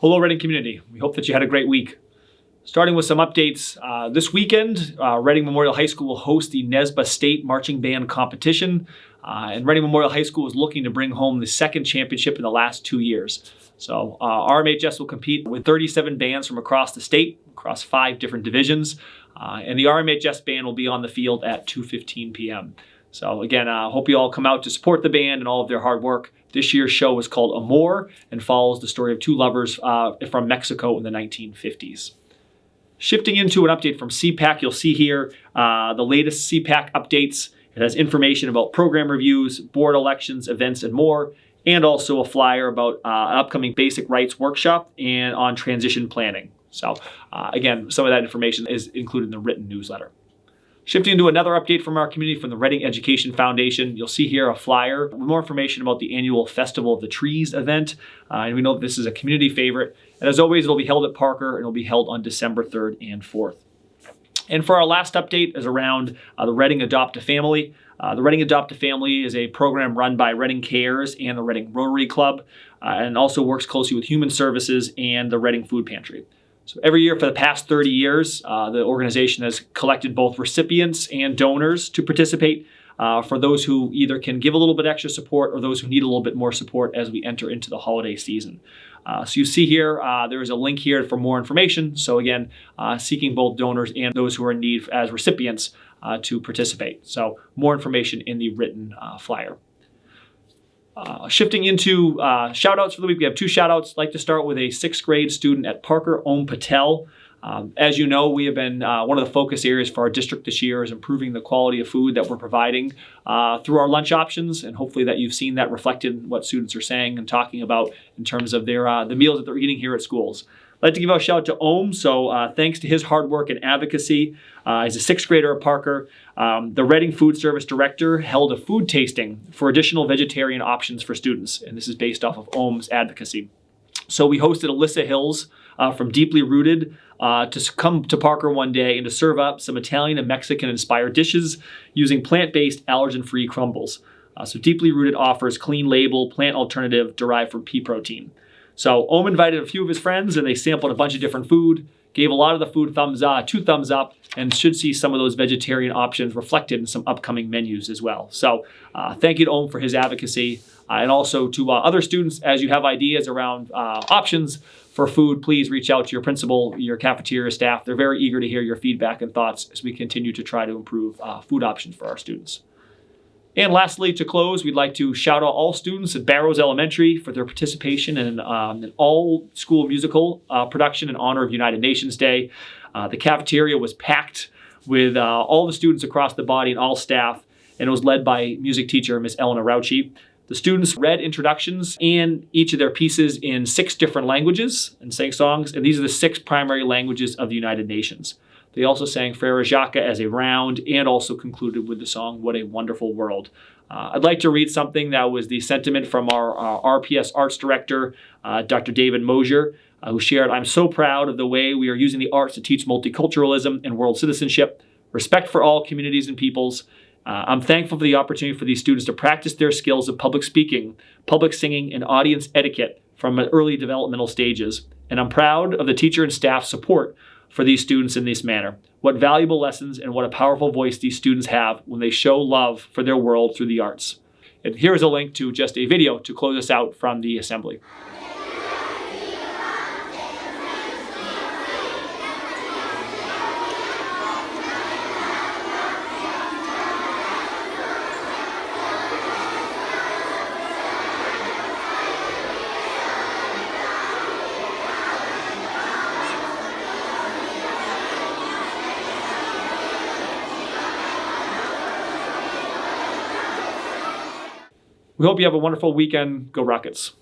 Hello, Reading community. We hope that you had a great week. Starting with some updates, uh, this weekend, uh, Reading Memorial High School will host the NESBA State Marching Band Competition. Uh, and Reading Memorial High School is looking to bring home the second championship in the last two years. So uh, RMHS will compete with 37 bands from across the state, across five different divisions. Uh, and the RMHS band will be on the field at 2.15 p.m. So again, I uh, hope you all come out to support the band and all of their hard work. This year's show is called Amor and follows the story of two lovers uh, from Mexico in the 1950s. Shifting into an update from CPAC, you'll see here uh, the latest CPAC updates. It has information about program reviews, board elections, events, and more, and also a flyer about uh, an upcoming basic rights workshop and on transition planning. So uh, again, some of that information is included in the written newsletter. Shifting to another update from our community from the Reading Education Foundation, you'll see here a flyer with more information about the annual Festival of the Trees event. Uh, and we know this is a community favorite. And as always, it'll be held at Parker and it'll be held on December 3rd and 4th. And for our last update is around uh, the Reading Adopt a Family. Uh, the Reading Adopt a Family is a program run by Reading Cares and the Reading Rotary Club uh, and also works closely with Human Services and the Reading Food Pantry. So every year for the past 30 years, uh, the organization has collected both recipients and donors to participate uh, for those who either can give a little bit extra support or those who need a little bit more support as we enter into the holiday season. Uh, so you see here, uh, there is a link here for more information. So again, uh, seeking both donors and those who are in need as recipients uh, to participate. So more information in the written flyer. Uh, shifting into uh, shout outs for the week, we have two shout outs. I'd like to start with a sixth grade student at Parker, Om Patel. Um, as you know, we have been uh, one of the focus areas for our district this year is improving the quality of food that we're providing uh, through our lunch options, and hopefully that you've seen that reflected in what students are saying and talking about in terms of their uh, the meals that they're eating here at schools. I'd like to give a shout out to Om. So uh, thanks to his hard work and advocacy, uh, he's a sixth grader at Parker. Um, the Reading Food Service Director held a food tasting for additional vegetarian options for students, and this is based off of Om's advocacy. So we hosted Alyssa Hills uh, from Deeply Rooted uh, to come to Parker one day and to serve up some Italian and Mexican inspired dishes using plant-based allergen-free crumbles. Uh, so Deeply Rooted offers clean label plant alternative derived from pea protein. So Om invited a few of his friends and they sampled a bunch of different food, gave a lot of the food thumbs up, two thumbs up, and should see some of those vegetarian options reflected in some upcoming menus as well. So uh, thank you to Om for his advocacy. Uh, and also to uh, other students, as you have ideas around uh, options for food, please reach out to your principal, your cafeteria staff. They're very eager to hear your feedback and thoughts as we continue to try to improve uh, food options for our students. And lastly, to close, we'd like to shout out all students at Barrows Elementary for their participation in um, an all-school musical uh, production in honor of United Nations Day. Uh, the cafeteria was packed with uh, all the students across the body and all staff, and it was led by music teacher Miss Eleanor Rauchi. The students read introductions and each of their pieces in six different languages and sang songs, and these are the six primary languages of the United Nations. They also sang Frere Jacques as a round and also concluded with the song What a Wonderful World. Uh, I'd like to read something that was the sentiment from our uh, RPS Arts Director, uh, Dr. David Mosier, uh, who shared, I'm so proud of the way we are using the arts to teach multiculturalism and world citizenship, respect for all communities and peoples. Uh, I'm thankful for the opportunity for these students to practice their skills of public speaking, public singing, and audience etiquette from early developmental stages. And I'm proud of the teacher and staff support for these students in this manner. What valuable lessons and what a powerful voice these students have when they show love for their world through the arts. And here is a link to just a video to close us out from the assembly. We hope you have a wonderful weekend. Go Rockets.